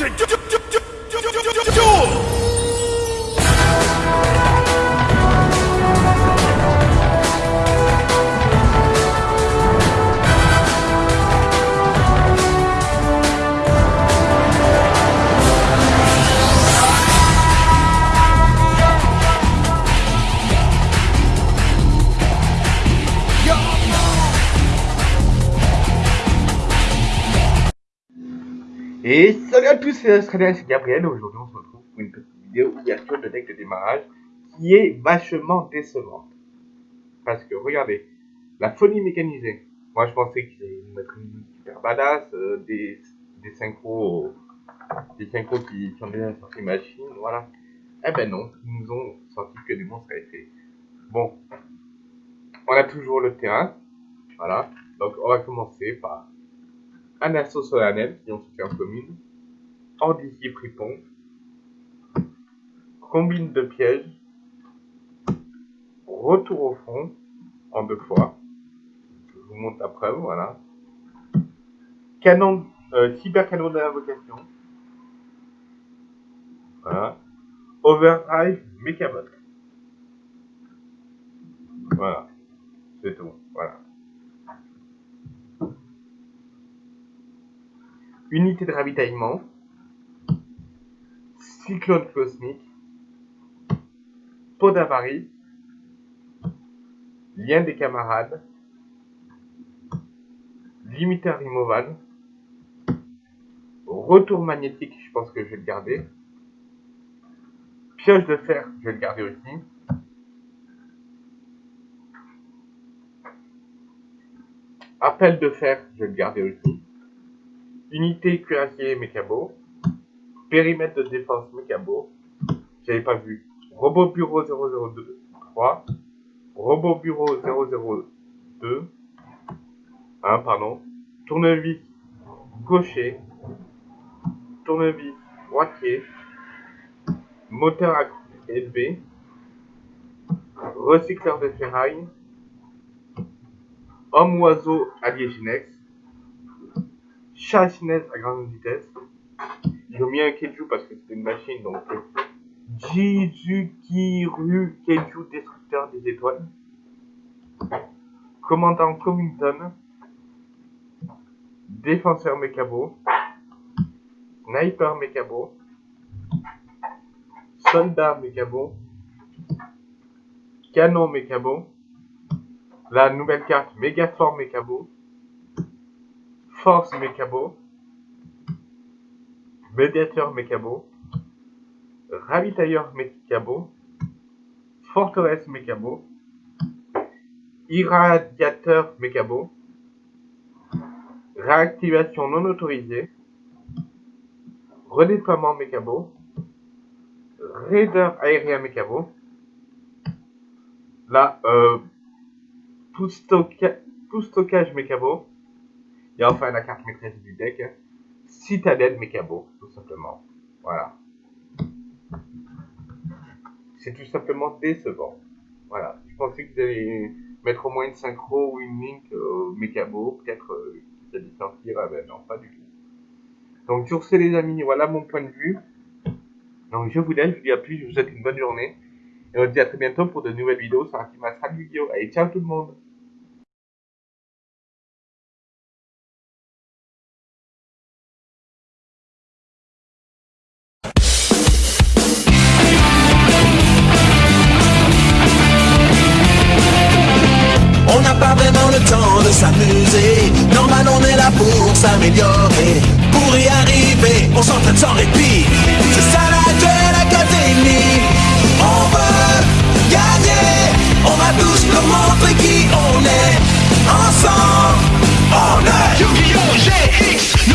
to do. do, do. Et salut à tous, c'est Gabriel. Aujourd'hui, on se retrouve pour une petite vidéo ouverture de deck de démarrage qui est vachement décevante. Parce que regardez, la folie mécanisée. Moi, je pensais qu'ils allaient nous mettre une super badass, euh, des, des synchros, des synchros qui, qui ont déjà sorti machine, voilà. Eh ben non, ils nous ont sorti que des monstres à effet. Bon, on a toujours le terrain, voilà. Donc, on va commencer par un assaut solennel qui ont en commune, Ordici Fripon, combine de pièges, retour au front en deux fois, je vous montre la preuve, voilà, canon, euh, cyber canon d'invocation, voilà, overdrive Mechabot, voilà, c'est tout, voilà. Unité de ravitaillement. Cyclone cosmique. Pot d'avarie. Lien des camarades. Limiteur Rimovan. Retour magnétique, je pense que je vais le garder. Pioche de fer, je vais le garder aussi. Appel de fer, je vais le garder aussi. Unité cuirassier mécabo. Périmètre de défense mécabo. J'avais pas vu. Robot bureau 003. Robot bureau 002. Hein, pardon. Tournevis gaucher. Tournevis droitier. Moteur à élevé. Recycleur de ferraille. Homme-oiseau Chasse-neige à grande vitesse. Ont mis un Keiju parce que c'est une machine, donc Jizukiru Keiju destructeur des étoiles. Commandant Comington. Défenseur Mekabo. Sniper Mekabo. Soldat Mekabo. Canon Mekabo. La nouvelle carte Megaform Mekabo. Force Mécabo, Médiateur Mécabo, Ravitailleur Mécabo, Forteresse Mécabo, Irradiateur Mécabo, Réactivation non autorisée, Redéploiement Mécabo, Raider aérien Mécabo, là, euh, et enfin, la carte maîtresse du deck, Citadelle Mekabo, tout simplement. Voilà. C'est tout simplement décevant. Voilà. Je pensais que vous allaient mettre au moins une synchro ou une link au Mekabo, peut-être euh, ça sortir, ah ben non, pas du tout. Donc sur ce les amis, voilà mon point de vue. Donc je vous laisse, je vous dis à plus, je vous souhaite une bonne journée. Et on se dit à très bientôt pour de nouvelles vidéos sur Ultima Vidéo. Allez, ciao tout le monde Pour y arriver, on s'entraîne sans répit. C'est ça la Duel Académie. On veut gagner. On va tous leur montrer qui on est. Ensemble, on est Yu-Gi-Oh! GX,